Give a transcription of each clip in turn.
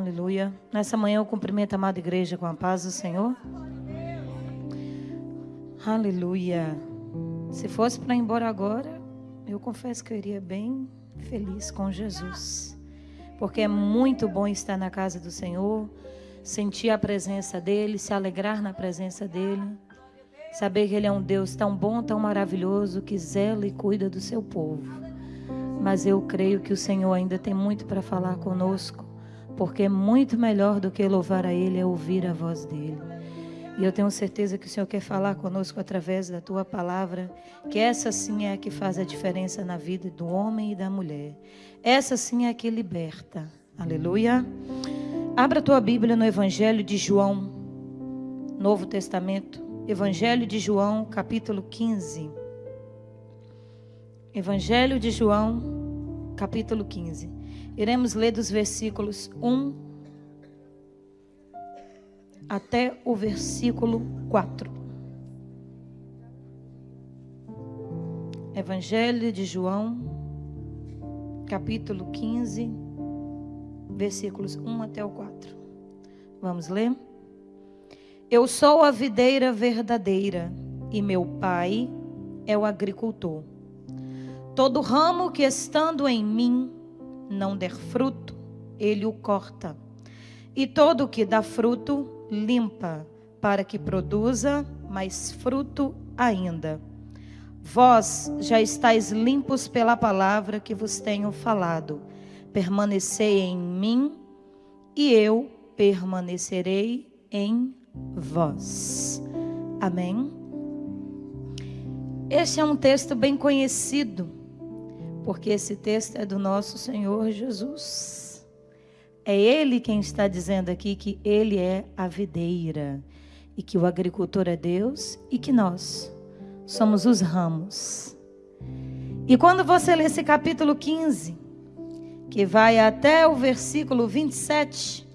Aleluia. Nessa manhã eu cumprimento a amada igreja com a paz do Senhor. Aleluia. Se fosse para ir embora agora, eu confesso que eu iria bem feliz com Jesus. Porque é muito bom estar na casa do Senhor, sentir a presença dEle, se alegrar na presença dEle. Saber que Ele é um Deus tão bom, tão maravilhoso, que zela e cuida do seu povo. Mas eu creio que o Senhor ainda tem muito para falar conosco, porque é muito melhor do que louvar a Ele é ouvir a voz dEle. E eu tenho certeza que o Senhor quer falar conosco através da tua palavra, que essa sim é a que faz a diferença na vida do homem e da mulher. Essa sim é a que liberta. Aleluia. Abra a tua Bíblia no Evangelho de João, Novo Testamento. Evangelho de João, capítulo 15. Evangelho de João, capítulo 15. Iremos ler dos versículos 1 até o versículo 4. Evangelho de João, capítulo 15, versículos 1 até o 4. Vamos ler? Eu sou a videira verdadeira e meu pai é o agricultor. Todo ramo que estando em mim não der fruto, ele o corta. E todo que dá fruto, limpa, para que produza mais fruto ainda. Vós já estáis limpos pela palavra que vos tenho falado. Permanecei em mim e eu permanecerei em vós. Amém. Este é um texto bem conhecido, porque esse texto é do nosso Senhor Jesus. É ele quem está dizendo aqui que ele é a videira e que o agricultor é Deus e que nós somos os ramos. E quando você lê esse capítulo 15, que vai até o versículo 27,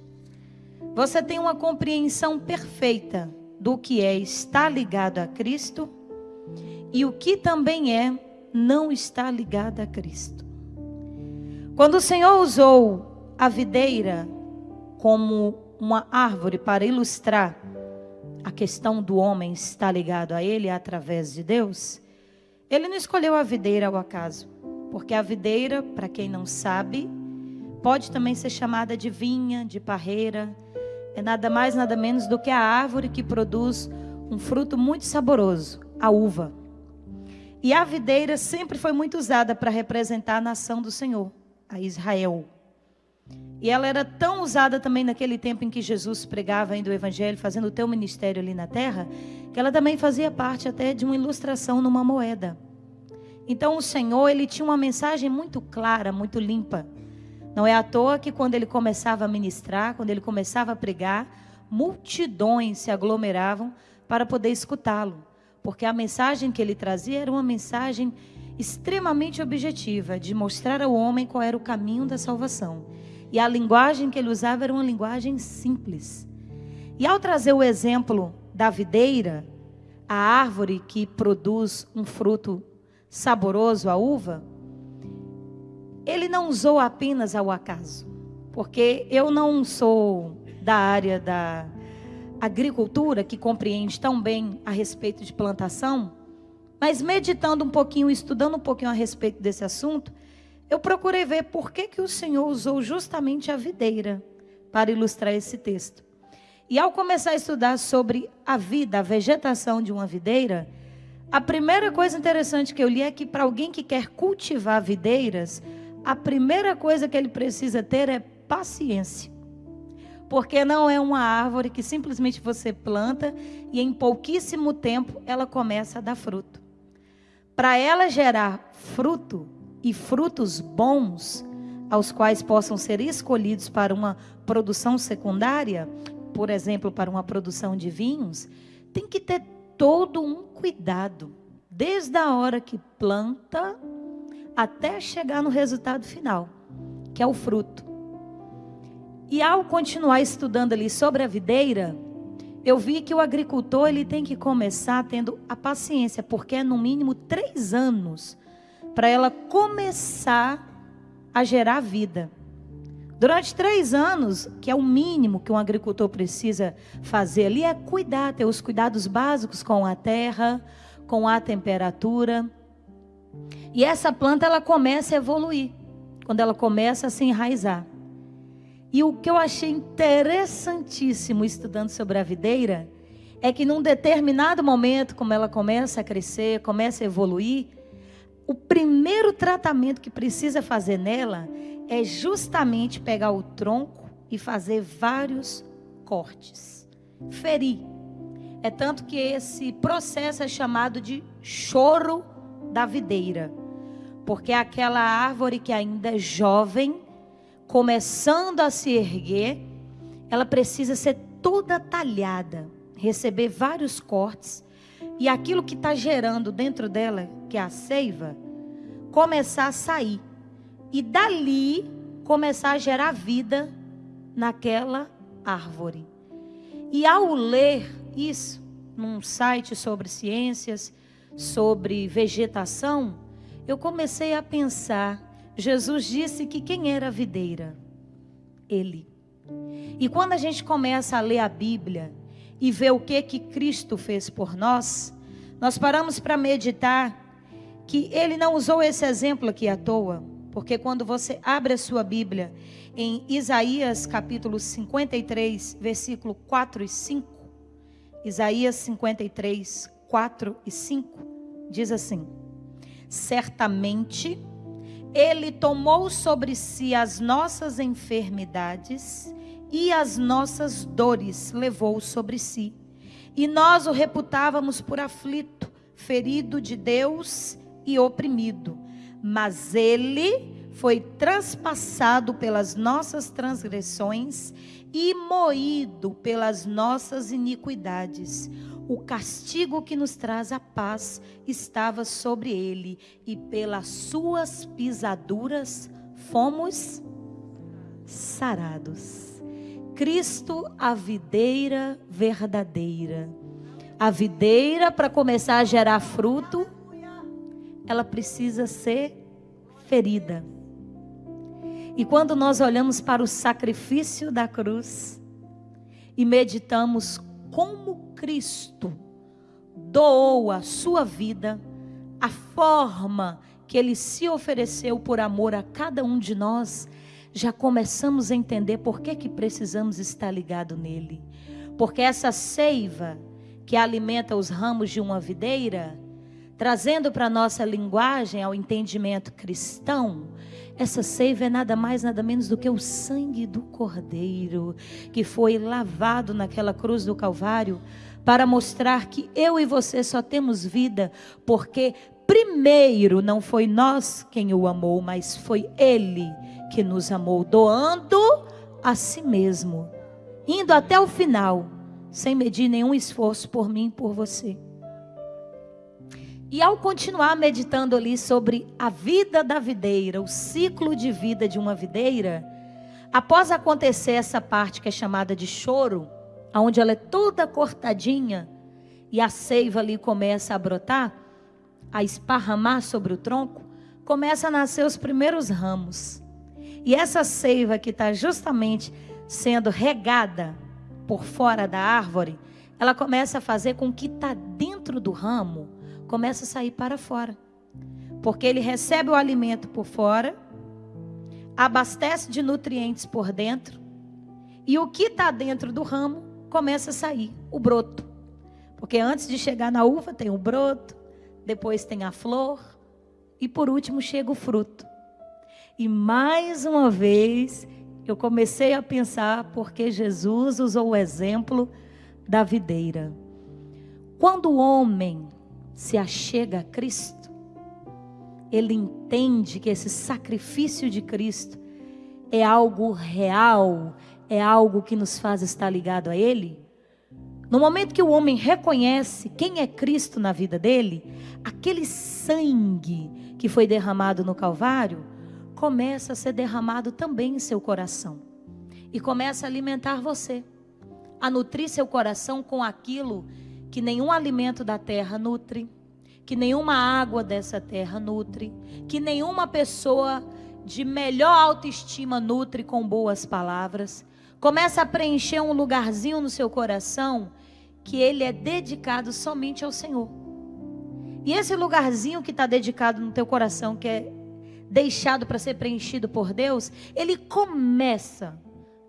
você tem uma compreensão perfeita do que é estar ligado a Cristo e o que também é não estar ligado a Cristo. Quando o Senhor usou a videira como uma árvore para ilustrar a questão do homem estar ligado a ele através de Deus, ele não escolheu a videira ao acaso, porque a videira, para quem não sabe, pode também ser chamada de vinha, de parreira, é nada mais nada menos do que a árvore que produz um fruto muito saboroso, a uva. E a videira sempre foi muito usada para representar a nação do Senhor, a Israel. E ela era tão usada também naquele tempo em que Jesus pregava ainda o Evangelho, fazendo o teu ministério ali na terra, que ela também fazia parte até de uma ilustração numa moeda. Então o Senhor, ele tinha uma mensagem muito clara, muito limpa. Não é à toa que quando ele começava a ministrar, quando ele começava a pregar, multidões se aglomeravam para poder escutá-lo. Porque a mensagem que ele trazia era uma mensagem extremamente objetiva, de mostrar ao homem qual era o caminho da salvação. E a linguagem que ele usava era uma linguagem simples. E ao trazer o exemplo da videira, a árvore que produz um fruto saboroso, a uva, ele não usou apenas ao acaso. Porque eu não sou da área da agricultura que compreende tão bem a respeito de plantação, mas meditando um pouquinho, estudando um pouquinho a respeito desse assunto, eu procurei ver por que, que o Senhor usou justamente a videira para ilustrar esse texto. E ao começar a estudar sobre a vida, a vegetação de uma videira, a primeira coisa interessante que eu li é que para alguém que quer cultivar videiras, a primeira coisa que ele precisa ter é paciência. Porque não é uma árvore que simplesmente você planta e em pouquíssimo tempo ela começa a dar fruto. Para ela gerar fruto, e frutos bons, aos quais possam ser escolhidos para uma produção secundária, por exemplo, para uma produção de vinhos, tem que ter todo um cuidado, desde a hora que planta até chegar no resultado final, que é o fruto. E ao continuar estudando ali sobre a videira, eu vi que o agricultor ele tem que começar tendo a paciência, porque é no mínimo três anos para ela começar a gerar vida. Durante três anos, que é o mínimo que um agricultor precisa fazer ali, é cuidar, ter os cuidados básicos com a terra, com a temperatura. E essa planta ela começa a evoluir, quando ela começa a se enraizar. E o que eu achei interessantíssimo estudando sobre a videira é que num determinado momento, como ela começa a crescer, começa a evoluir, o primeiro tratamento que precisa fazer nela é justamente pegar o tronco e fazer vários cortes, ferir. É tanto que esse processo é chamado de choro da videira, porque é aquela árvore que ainda é jovem, começando a se erguer, ela precisa ser toda talhada, receber vários cortes, e aquilo que está gerando dentro dela, que é a seiva, começar a sair e dali começar a gerar vida naquela árvore. E ao ler isso num site sobre ciências, sobre vegetação, eu comecei a pensar. Jesus disse que quem era a videira? Ele. E quando a gente começa a ler a Bíblia e ver o que que Cristo fez por nós, nós paramos para meditar que ele não usou esse exemplo aqui à toa. Porque quando você abre a sua Bíblia em Isaías capítulo 53, versículo 4 e 5, Isaías 53, 4 e 5, diz assim: Certamente ele tomou sobre si as nossas enfermidades e as nossas dores levou sobre si. E nós o reputávamos por aflito, ferido de Deus e oprimido mas ele foi transpassado pelas nossas transgressões e moído pelas nossas iniquidades. O castigo que nos traz a paz estava sobre ele, e pelas suas pisaduras fomos sarados. Cristo, a videira verdadeira. A videira para começar a gerar fruto ela precisa ser ferida. E quando nós olhamos para o sacrifício da cruz e meditamos como Cristo doou a sua vida, a forma que ele se ofereceu por amor a cada um de nós, já começamos a entender por que, que precisamos estar ligado nele. Porque essa seiva que alimenta os ramos de uma videira, trazendo para a nossa linguagem, ao entendimento cristão, essa seiva é nada mais, nada menos do que o sangue do Cordeiro, que foi lavado naquela cruz do Calvário, para mostrar que eu e você só temos vida, porque primeiro não foi nós quem o amou, mas foi Ele que nos amou, doando a si mesmo, indo até o final, sem medir nenhum esforço por mim e por você. E ao continuar meditando ali sobre a vida da videira, o ciclo de vida de uma videira, após acontecer essa parte que é chamada de choro, onde ela é toda cortadinha e a seiva ali começa a brotar, a esparramar sobre o tronco, começa a nascer os primeiros ramos. E essa seiva que está justamente sendo regada por fora da árvore, ela começa a fazer com que está dentro do ramo começa a sair para fora. Porque ele recebe o alimento por fora, abastece de nutrientes por dentro, e o que está dentro do ramo começa a sair, o broto. Porque antes de chegar na uva tem o broto, depois tem a flor, e por último chega o fruto. E mais uma vez eu comecei a pensar porque Jesus usou o exemplo da videira. Quando o homem se achega a Cristo, ele entende que esse sacrifício de Cristo é algo real, é algo que nos faz estar ligado a Ele. No momento que o homem reconhece quem é Cristo na vida dele, aquele sangue que foi derramado no Calvário começa a ser derramado também em seu coração e começa a alimentar você, a nutrir seu coração com aquilo que nenhum alimento da terra nutre, que nenhuma água dessa terra nutre, que nenhuma pessoa de melhor autoestima nutre com boas palavras. Começa a preencher um lugarzinho no seu coração que ele é dedicado somente ao Senhor. E esse lugarzinho que está dedicado no teu coração, que é deixado para ser preenchido por Deus, ele começa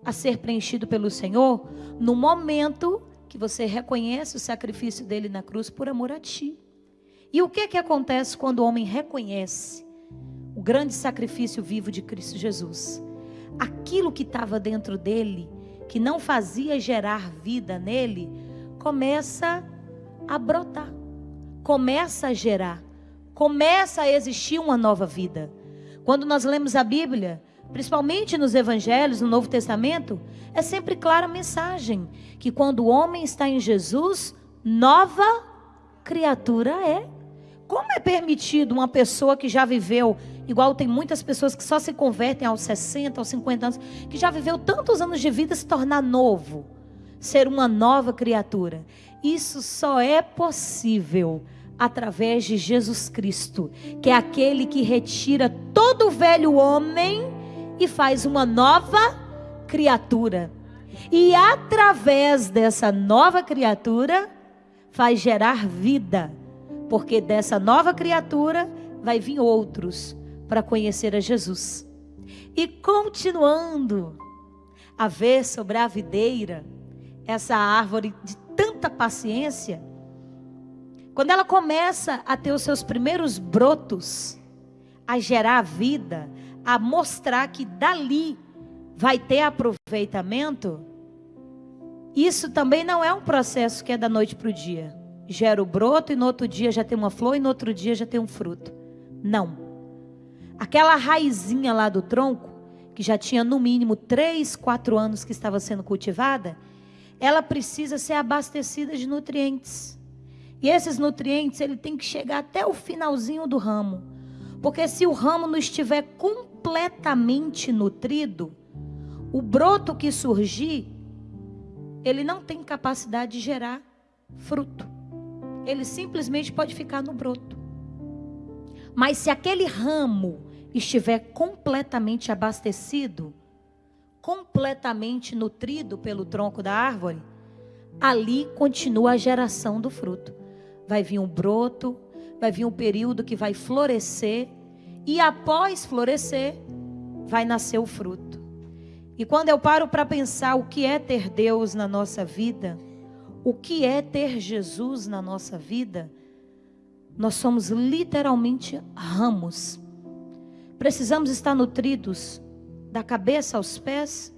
a ser preenchido pelo Senhor no momento que você reconhece o sacrifício dele na cruz por amor a ti. E o que é que acontece quando o homem reconhece o grande sacrifício vivo de Cristo Jesus? Aquilo que estava dentro dele, que não fazia gerar vida nele, começa a brotar, começa a gerar, começa a existir uma nova vida. Quando nós lemos a Bíblia, principalmente nos evangelhos, no Novo Testamento, é sempre clara a mensagem que quando o homem está em Jesus, nova criatura é. Como é permitido uma pessoa que já viveu, igual tem muitas pessoas que só se convertem aos 60, aos 50 anos, que já viveu tantos anos de vida se tornar novo, ser uma nova criatura? Isso só é possível através de Jesus Cristo, que é aquele que retira todo o velho homem e faz uma nova criatura. E através dessa nova criatura, faz gerar vida, porque dessa nova criatura vai vir outros para conhecer a Jesus. E continuando a ver sobre a videira, essa árvore de tanta paciência, quando ela começa a ter os seus primeiros brotos, a gerar vida, a mostrar que dali vai ter aproveitamento, isso também não é um processo que é da noite para o dia. Gera o broto e no outro dia já tem uma flor e no outro dia já tem um fruto. Não. Aquela raizinha lá do tronco, que já tinha no mínimo três, quatro anos que estava sendo cultivada, ela precisa ser abastecida de nutrientes. E esses nutrientes, ele tem que chegar até o finalzinho do ramo. Porque se o ramo não estiver completamente nutrido, o broto que surgir, ele não tem capacidade de gerar fruto. Ele simplesmente pode ficar no broto. Mas se aquele ramo estiver completamente abastecido, completamente nutrido pelo tronco da árvore, ali continua a geração do fruto vai vir um broto, vai vir um período que vai florescer, e após florescer, vai nascer o fruto. E quando eu paro para pensar o que é ter Deus na nossa vida, o que é ter Jesus na nossa vida, nós somos literalmente ramos. Precisamos estar nutridos da cabeça aos pés,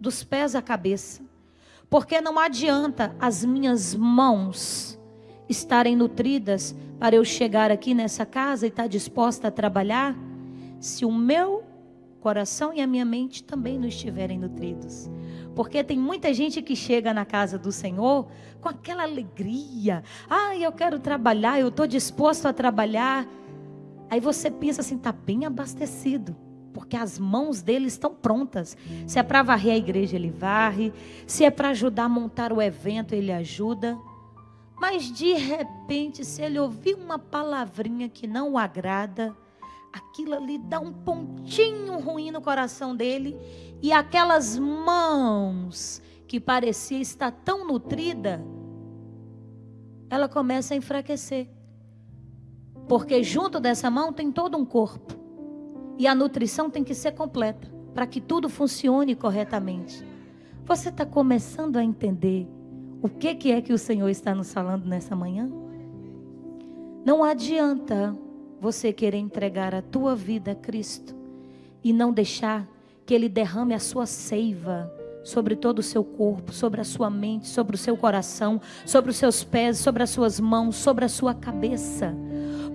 dos pés à cabeça. Porque não adianta as minhas mãos estarem nutridas para eu chegar aqui nessa casa e estar disposta a trabalhar, se o meu coração e a minha mente também não estiverem nutridos. Porque tem muita gente que chega na casa do Senhor com aquela alegria. Ah, eu quero trabalhar, eu estou disposto a trabalhar. Aí você pensa assim, está bem abastecido. Porque as mãos dele estão prontas. Se é para varrer a igreja, ele varre. Se é para ajudar a montar o evento, ele ajuda. Mas de repente, se ele ouvir uma palavrinha que não o agrada, aquilo ali dá um pontinho ruim no coração dele, e aquelas mãos que parecia estar tão nutrida, ela começa a enfraquecer. Porque junto dessa mão tem todo um corpo. E a nutrição tem que ser completa para que tudo funcione corretamente. Você está começando a entender o que, que é que o Senhor está nos falando nessa manhã? Não adianta você querer entregar a tua vida a Cristo e não deixar que Ele derrame a sua seiva sobre todo o seu corpo, sobre a sua mente, sobre o seu coração, sobre os seus pés, sobre as suas mãos, sobre a sua cabeça.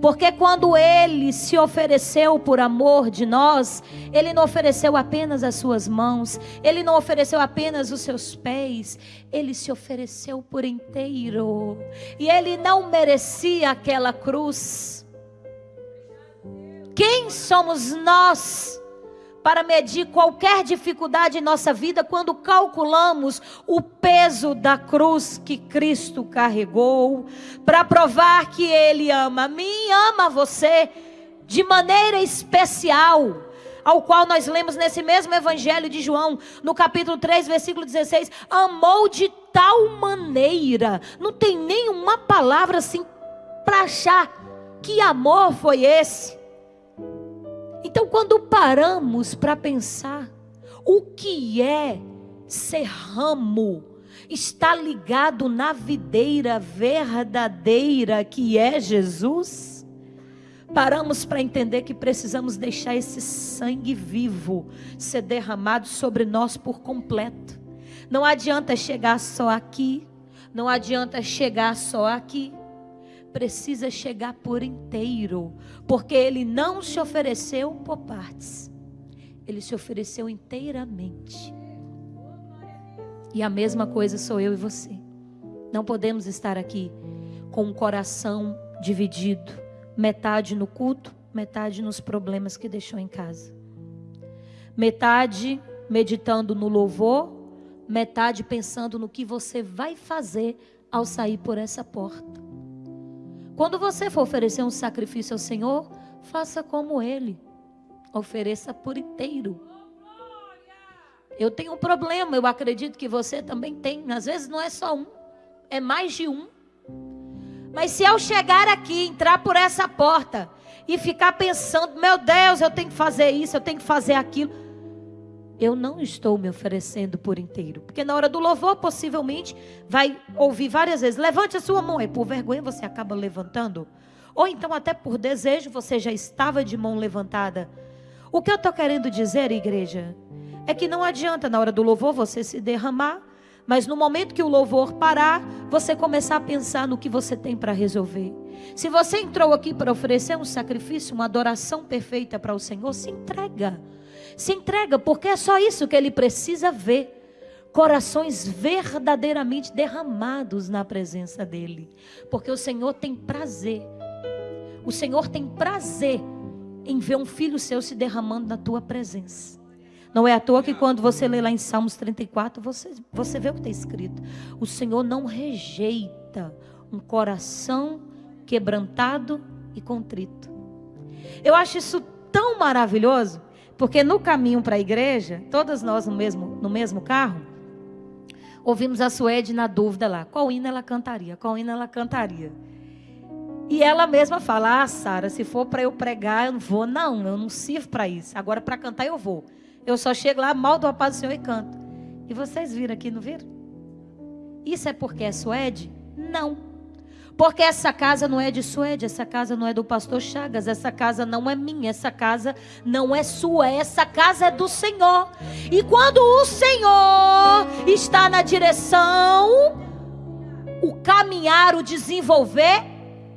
Porque quando ele se ofereceu por amor de nós, ele não ofereceu apenas as suas mãos, ele não ofereceu apenas os seus pés, ele se ofereceu por inteiro. E ele não merecia aquela cruz. Quem somos nós? Para medir qualquer dificuldade em nossa vida quando calculamos o peso da cruz que Cristo carregou, para provar que Ele ama a mim, ama você de maneira especial. ao qual nós lemos nesse mesmo evangelho de João, no capítulo 3, versículo 16, amou de tal maneira, não tem nenhuma palavra assim para achar que amor foi esse. Então, quando paramos para pensar o que é ser ramo, está ligado na videira verdadeira que é Jesus, paramos para entender que precisamos deixar esse sangue vivo ser derramado sobre nós por completo. Não adianta chegar só aqui, não adianta chegar só aqui precisa chegar por inteiro, porque ele não se ofereceu por partes, ele se ofereceu inteiramente. E a mesma coisa sou eu e você. Não podemos estar aqui com o coração dividido, metade no culto, metade nos problemas que deixou em casa. Metade meditando no louvor, metade pensando no que você vai fazer ao sair por essa porta. Quando você for oferecer um sacrifício ao Senhor, faça como Ele. Ofereça por inteiro. Eu tenho um problema, eu acredito que você também tem. Às vezes não é só um, é mais de um. Mas se eu chegar aqui, entrar por essa porta e ficar pensando, meu Deus, eu tenho que fazer isso, eu tenho que fazer aquilo eu não estou me oferecendo por inteiro. Porque na hora do louvor, possivelmente, vai ouvir várias vezes: levante a sua mão. E por vergonha você acaba levantando. Ou então, até por desejo, você já estava de mão levantada. O que eu estou querendo dizer, igreja, é que não adianta na hora do louvor você se derramar, mas no momento que o louvor parar, você começar a pensar no que você tem para resolver. Se você entrou aqui para oferecer um sacrifício, uma adoração perfeita para o Senhor, se entrega. Se entrega, porque é só isso que ele precisa ver. Corações verdadeiramente derramados na presença dele. Porque o Senhor tem prazer. O Senhor tem prazer em ver um filho seu se derramando na tua presença. Não é à toa que quando você lê lá em Salmos 34, você, você vê o que está escrito. O Senhor não rejeita um coração quebrantado e contrito. Eu acho isso tão maravilhoso porque no caminho para a igreja, todas nós no mesmo, no mesmo carro, ouvimos a Suede na dúvida lá: qual hino ela cantaria? Qual hino ela cantaria? E ela mesma fala: Ah, Sara, se for para eu pregar, eu não vou. Não, eu não sirvo para isso. Agora, para cantar, eu vou. Eu só chego lá, mal do a do Senhor e canto. E vocês viram aqui, não viram? Isso é porque é Suede? Não. Porque essa casa não é de Suede, essa casa não é do pastor Chagas, essa casa não é minha, essa casa não é sua, essa casa é do Senhor. E quando o Senhor está na direção, o caminhar, o desenvolver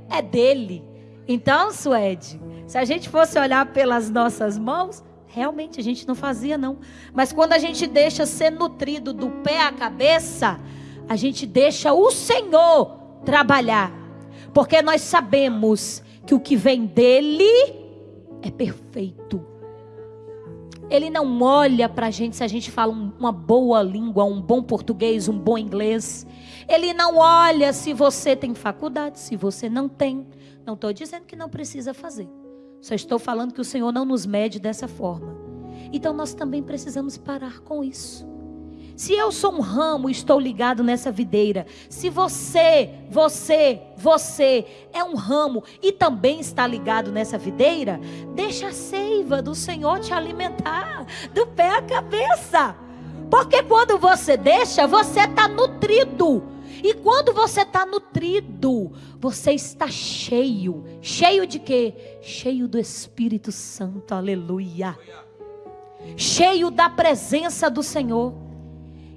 é dele. Então, Suede, se a gente fosse olhar pelas nossas mãos, realmente a gente não fazia não. Mas quando a gente deixa ser nutrido do pé à cabeça, a gente deixa o Senhor trabalhar, porque nós sabemos que o que vem dele é perfeito. Ele não olha para a gente se a gente fala uma boa língua, um bom português, um bom inglês. Ele não olha se você tem faculdade, se você não tem. Não estou dizendo que não precisa fazer. Só estou falando que o Senhor não nos mede dessa forma. Então nós também precisamos parar com isso. Se eu sou um ramo e estou ligado nessa videira, se você, você, você é um ramo e também está ligado nessa videira, deixa a seiva do Senhor te alimentar do pé à cabeça. Porque quando você deixa, você está nutrido. E quando você está nutrido, você está cheio. Cheio de quê? Cheio do Espírito Santo, aleluia. Cheio da presença do Senhor.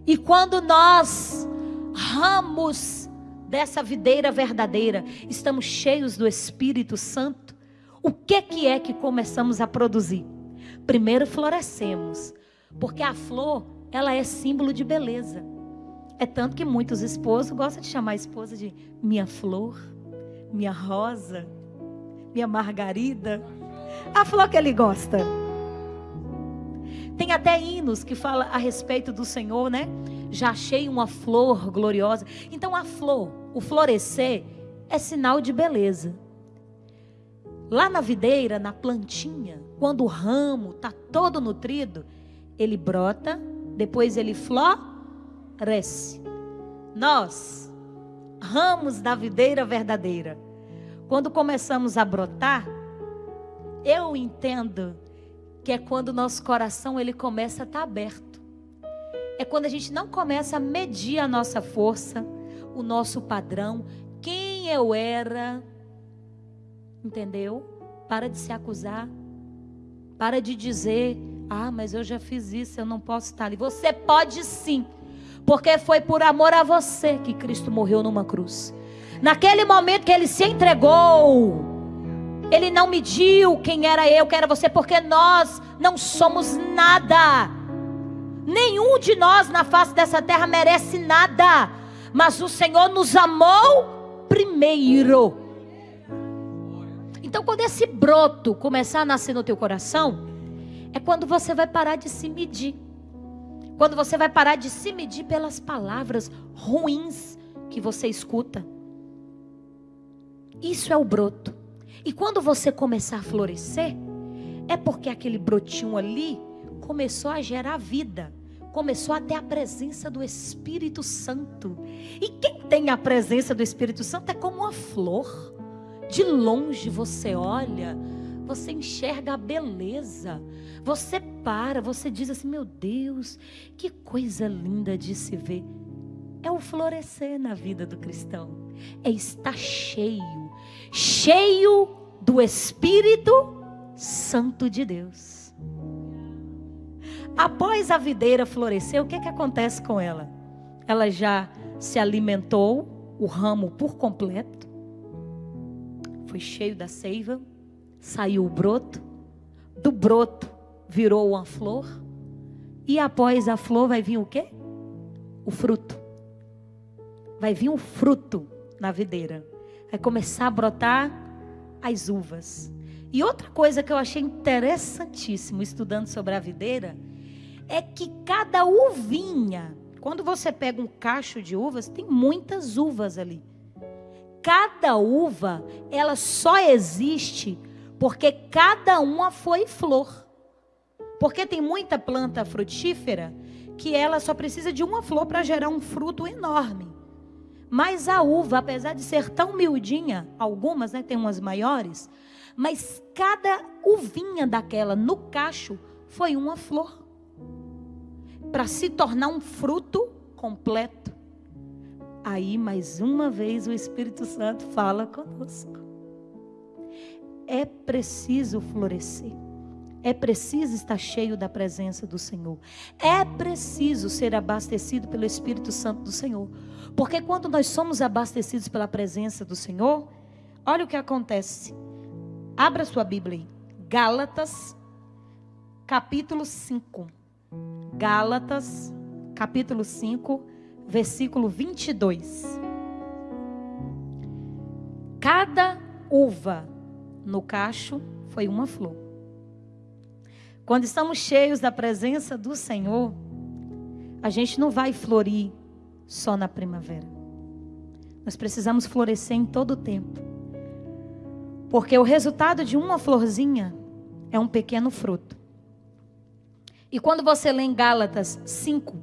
E quando nós ramos dessa videira verdadeira, estamos cheios do Espírito Santo, o que que é que começamos a produzir? Primeiro florescemos, porque a flor, ela é símbolo de beleza. É tanto que muitos esposos gostam de chamar a esposa de minha flor, minha rosa, minha margarida. A flor que ele gosta. Tem até hinos que fala a respeito do Senhor, né? Já achei uma flor gloriosa. Então a flor, o florescer é sinal de beleza. Lá na videira, na plantinha, quando o ramo está todo nutrido, ele brota, depois ele floresce. Nós, ramos da videira verdadeira, quando começamos a brotar, eu entendo que é quando o nosso coração ele começa a estar tá aberto. É quando a gente não começa a medir a nossa força, o nosso padrão, quem eu era. Entendeu? Para de se acusar. Para de dizer, ah, mas eu já fiz isso, eu não posso estar ali. Você pode sim, porque foi por amor a você que Cristo morreu numa cruz. Naquele momento que ele se entregou, ele não mediu quem era eu, quem era você, porque nós não somos nada. Nenhum de nós na face dessa terra merece nada. Mas o Senhor nos amou primeiro. Então, quando esse broto começar a nascer no teu coração, é quando você vai parar de se medir. Quando você vai parar de se medir pelas palavras ruins que você escuta. Isso é o broto. E quando você começar a florescer, é porque aquele brotinho ali começou a gerar vida, começou a ter a presença do Espírito Santo. E quem tem a presença do Espírito Santo é como uma flor. De longe você olha, você enxerga a beleza. Você para, você diz assim: meu Deus, que coisa linda de se ver. É o florescer na vida do cristão, é estar cheio, cheio do Espírito Santo de Deus. Após a videira florescer, o que, que acontece com ela? Ela já se alimentou, o ramo por completo, foi cheio da seiva, saiu o broto, do broto virou uma flor, e após a flor vai vir o quê? O fruto. Vai vir um fruto na videira. Vai começar a brotar as uvas. E outra coisa que eu achei interessantíssimo estudando sobre a videira é que cada uvinha, quando você pega um cacho de uvas, tem muitas uvas ali. Cada uva, ela só existe porque cada uma foi flor. Porque tem muita planta frutífera que ela só precisa de uma flor para gerar um fruto enorme. Mas a uva, apesar de ser tão miudinha, algumas, né, tem umas maiores, mas cada uvinha daquela no cacho foi uma flor. Para se tornar um fruto completo. Aí, mais uma vez, o Espírito Santo fala conosco. É preciso florescer. É preciso estar cheio da presença do Senhor. É preciso ser abastecido pelo Espírito Santo do Senhor. Porque quando nós somos abastecidos pela presença do Senhor, olha o que acontece. Abra sua Bíblia aí. Gálatas, capítulo 5. Gálatas, capítulo 5, versículo 22. Cada uva no cacho foi uma flor. Quando estamos cheios da presença do Senhor, a gente não vai florir só na primavera. Nós precisamos florescer em todo o tempo. Porque o resultado de uma florzinha é um pequeno fruto. E quando você lê em Gálatas 5,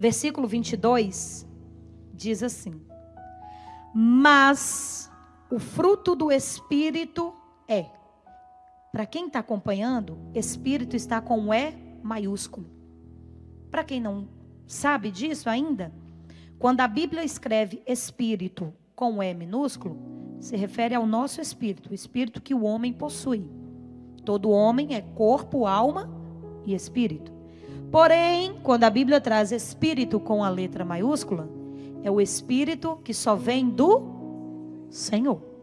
versículo 22, diz assim: Mas o fruto do Espírito é para quem está acompanhando, Espírito está com E maiúsculo. Para quem não sabe disso ainda, quando a Bíblia escreve Espírito com E minúsculo, se refere ao nosso espírito, o espírito que o homem possui. Todo homem é corpo, alma e espírito. Porém, quando a Bíblia traz espírito com a letra maiúscula, é o espírito que só vem do Senhor.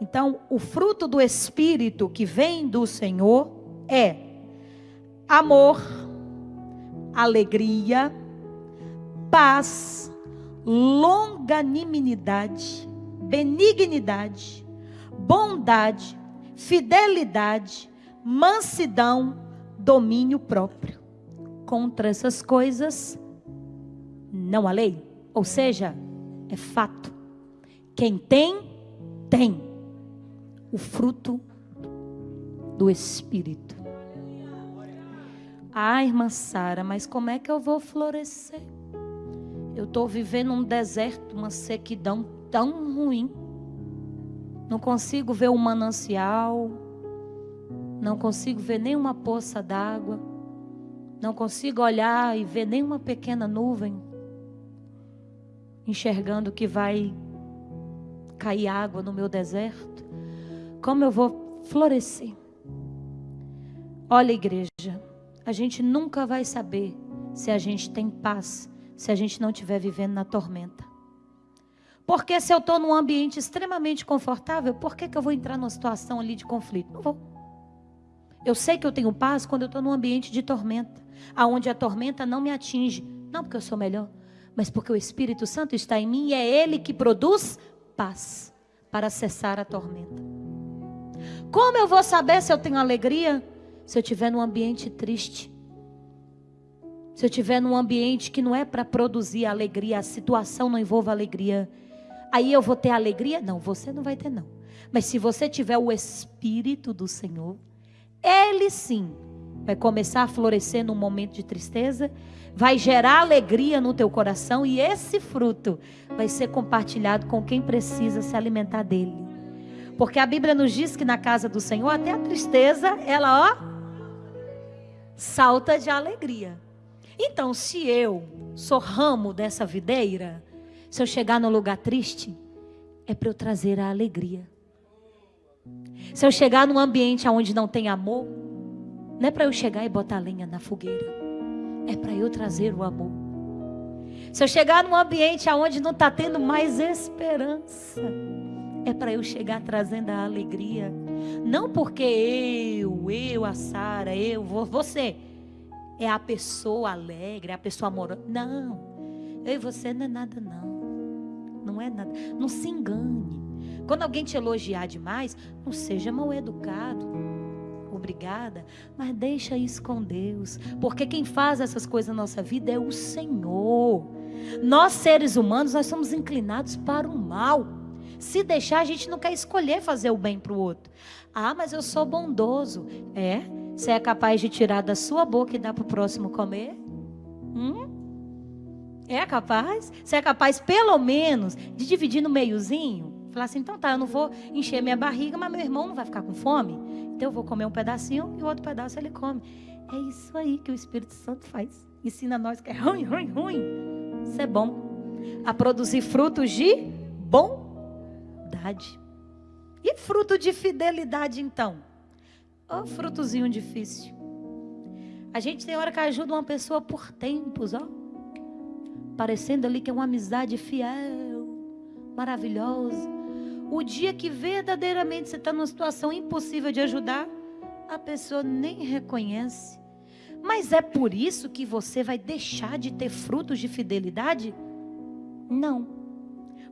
Então, o fruto do Espírito que vem do Senhor é amor, alegria, paz, longanimidade, benignidade, bondade, fidelidade, mansidão, domínio próprio. Contra essas coisas não há lei, ou seja, é fato. Quem tem, tem. O fruto do Espírito. Ah, irmã Sara, mas como é que eu vou florescer? Eu estou vivendo um deserto, uma sequidão tão ruim. Não consigo ver um manancial. Não consigo ver nenhuma poça d'água. Não consigo olhar e ver nenhuma pequena nuvem. Enxergando que vai cair água no meu deserto. Como eu vou florescer? Olha, igreja, a gente nunca vai saber se a gente tem paz se a gente não estiver vivendo na tormenta. Porque se eu estou num ambiente extremamente confortável, por que, que eu vou entrar numa situação ali de conflito? Não vou. Eu sei que eu tenho paz quando eu estou num ambiente de tormenta, aonde a tormenta não me atinge. Não porque eu sou melhor, mas porque o Espírito Santo está em mim e é Ele que produz paz para cessar a tormenta. Como eu vou saber se eu tenho alegria? Se eu estiver num ambiente triste, se eu estiver num ambiente que não é para produzir alegria, a situação não envolve alegria, aí eu vou ter alegria? Não, você não vai ter não. Mas se você tiver o espírito do Senhor, ele sim vai começar a florescer num momento de tristeza, vai gerar alegria no teu coração e esse fruto vai ser compartilhado com quem precisa se alimentar dele. Porque a Bíblia nos diz que na casa do Senhor até a tristeza, ela ó salta de alegria. Então, se eu sou ramo dessa videira, se eu chegar no lugar triste, é para eu trazer a alegria. Se eu chegar num ambiente onde não tem amor, não é para eu chegar e botar lenha na fogueira, é para eu trazer o amor. Se eu chegar num ambiente onde não está tendo mais esperança, é para eu chegar trazendo a alegria. Não porque eu, eu, a Sara, eu, você é a pessoa alegre, é a pessoa amorosa. Não. Eu e você não é nada, não. Não é nada. Não se engane. Quando alguém te elogiar demais, não seja mal educado. Obrigada, mas deixa isso com Deus, porque quem faz essas coisas na nossa vida é o Senhor. Nós seres humanos, nós somos inclinados para o mal. Se deixar, a gente não quer escolher fazer o bem para o outro. Ah, mas eu sou bondoso. É, você é capaz de tirar da sua boca e dar para o próximo comer? Hum? É capaz? Você é capaz, pelo menos, de dividir no meiozinho? Falar assim, então tá, eu não vou encher minha barriga, mas meu irmão não vai ficar com fome. Então eu vou comer um pedacinho e o outro pedaço ele come. É isso aí que o Espírito Santo faz. Ensina a nós que é ruim, ruim, ruim. Isso é bom. A produzir frutos de E fruto de fidelidade, então? Ó, oh, frutozinho difícil. A gente tem hora que ajuda uma pessoa por tempos, ó. Parecendo ali que é uma amizade fiel, maravilhosa. O dia que verdadeiramente você está numa situação impossível de ajudar, a pessoa nem reconhece. Mas é por isso que você vai deixar de ter frutos de fidelidade? Não.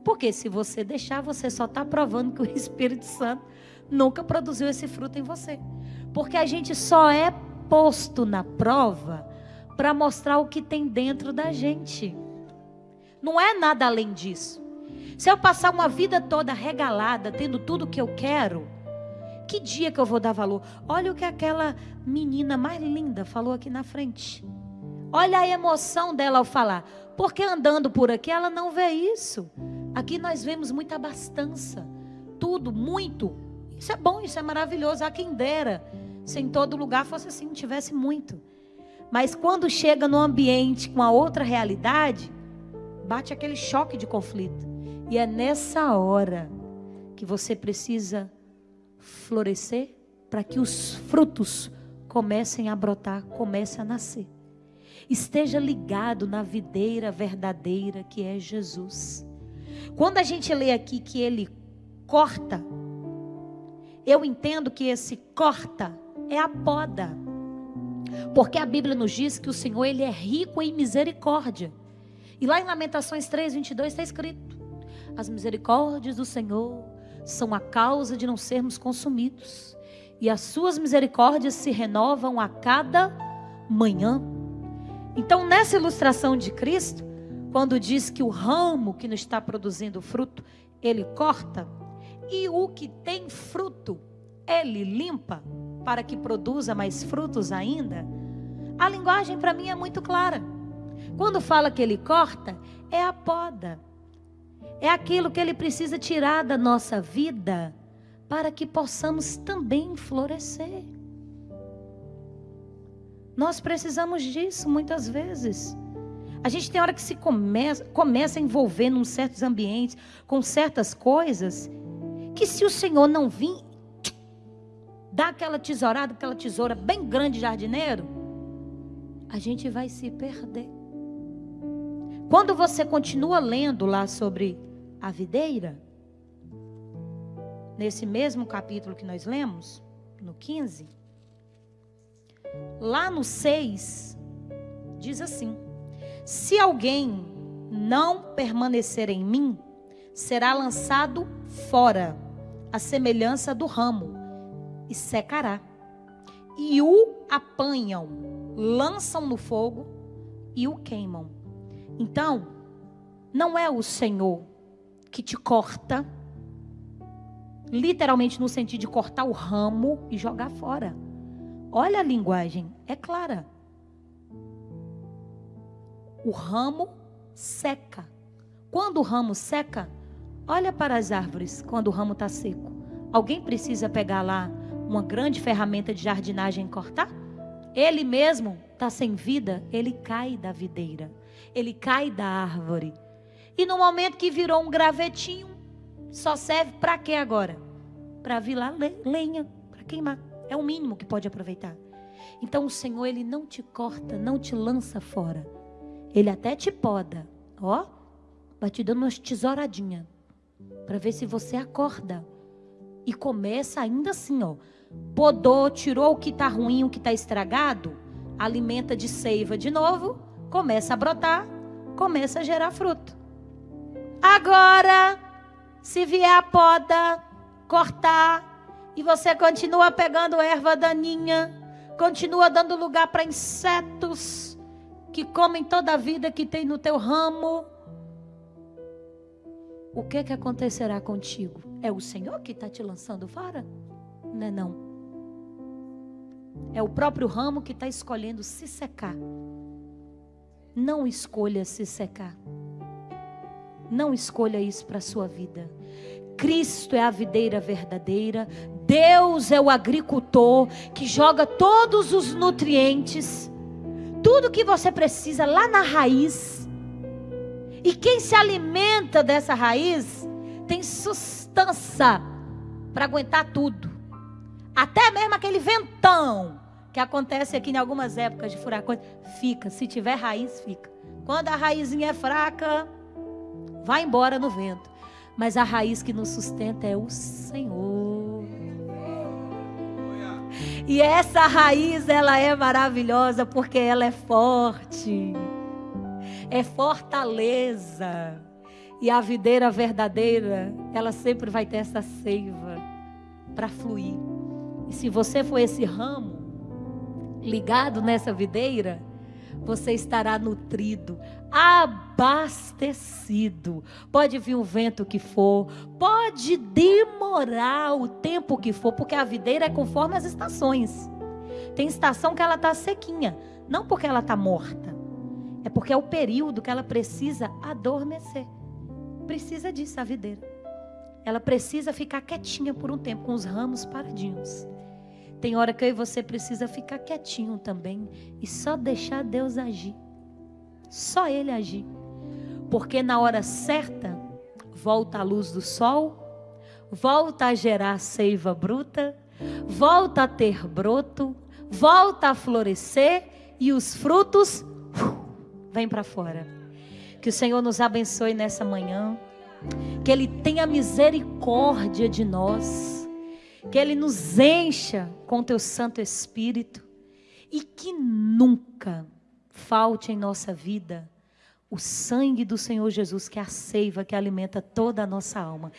Porque se você deixar, você só está provando que o Espírito Santo nunca produziu esse fruto em você. Porque a gente só é posto na prova para mostrar o que tem dentro da gente. Não é nada além disso. Se eu passar uma vida toda regalada, tendo tudo o que eu quero, que dia que eu vou dar valor? Olha o que aquela menina mais linda falou aqui na frente. Olha a emoção dela ao falar. Porque andando por aqui ela não vê isso. Aqui nós vemos muita abastança. Tudo, muito. Isso é bom, isso é maravilhoso. Há quem dera se em todo lugar fosse assim, tivesse muito. Mas quando chega no ambiente com a outra realidade, bate aquele choque de conflito. E é nessa hora que você precisa florescer para que os frutos comecem a brotar, comecem a nascer. Esteja ligado na videira verdadeira que é Jesus. Quando a gente lê aqui que ele corta eu entendo que esse corta é a poda. Porque a Bíblia nos diz que o Senhor ele é rico em misericórdia. E lá em Lamentações 3, 22 está escrito: As misericórdias do Senhor são a causa de não sermos consumidos, e as suas misericórdias se renovam a cada manhã. Então, nessa ilustração de Cristo, quando diz que o ramo que não está produzindo fruto, ele corta, E o que tem fruto, ele limpa para que produza mais frutos ainda? A linguagem para mim é muito clara. Quando fala que ele corta, é a poda. É aquilo que ele precisa tirar da nossa vida para que possamos também florescer. Nós precisamos disso muitas vezes. A gente tem hora que se começa, começa a envolver em certos ambientes, com certas coisas, que se o Senhor não vir, dar aquela tesourada, aquela tesoura bem grande jardineiro, a gente vai se perder. Quando você continua lendo lá sobre a videira, nesse mesmo capítulo que nós lemos, no 15, lá no 6, diz assim: Se alguém não permanecer em mim, será lançado fora, a semelhança do ramo, e secará. E o apanham, lançam no fogo e o queimam. Então, não é o Senhor que te corta, literalmente no sentido de cortar o ramo e jogar fora. Olha a linguagem, é clara. O ramo seca. Quando o ramo seca, olha para as árvores quando o ramo está seco. Alguém precisa pegar lá uma grande ferramenta de jardinagem e cortar? Ele mesmo está sem vida, ele cai da videira, ele cai da árvore. E no momento que virou um gravetinho, só serve para quê agora? Para virar lenha, para queimar. É o mínimo que pode aproveitar. Então o Senhor, Ele não te corta, não te lança fora. Ele até te poda. Ó, vai te dando umas tesouradinhas. Para ver se você acorda. E começa ainda assim, ó. Podou, tirou o que está ruim, o que está estragado. Alimenta de seiva de novo. Começa a brotar. Começa a gerar fruto. Agora, se vier a poda, cortar, e você continua pegando erva daninha, continua dando lugar para insetos que comem toda a vida que tem no teu ramo. O que que acontecerá contigo? É o Senhor que está te lançando fora? Não é não. É o próprio ramo que está escolhendo se secar. Não escolha se secar. Não escolha isso para a sua vida. Cristo é a videira verdadeira, Deus é o agricultor que joga todos os nutrientes, tudo que você precisa lá na raiz. E quem se alimenta dessa raiz tem sustância para aguentar tudo. Até mesmo aquele ventão que acontece aqui em algumas épocas de furacões, fica, se tiver raiz, fica. Quando a raizinha é fraca, vai embora no vento mas a raiz que nos sustenta é o Senhor. E essa raiz, ela é maravilhosa porque ela é forte. É fortaleza. E a videira verdadeira, ela sempre vai ter essa seiva para fluir. E se você for esse ramo ligado nessa videira, você estará nutrido, abastecido. Pode vir o vento que for, pode demorar o tempo que for, porque a videira é conforme as estações. Tem estação que ela está sequinha, não porque ela está morta, é porque é o período que ela precisa adormecer. Precisa disso a videira. Ela precisa ficar quietinha por um tempo, com os ramos paradinhos. Tem hora que eu e você precisa ficar quietinho também e só deixar Deus agir. Só Ele agir. Porque na hora certa, volta a luz do sol, volta a gerar seiva bruta, volta a ter broto, volta a florescer e os frutos uh, vêm para fora. Que o Senhor nos abençoe nessa manhã. Que Ele tenha misericórdia de nós que Ele nos encha com Teu Santo Espírito e que nunca falte em nossa vida o sangue do Senhor Jesus, que é a seiva que alimenta toda a nossa alma.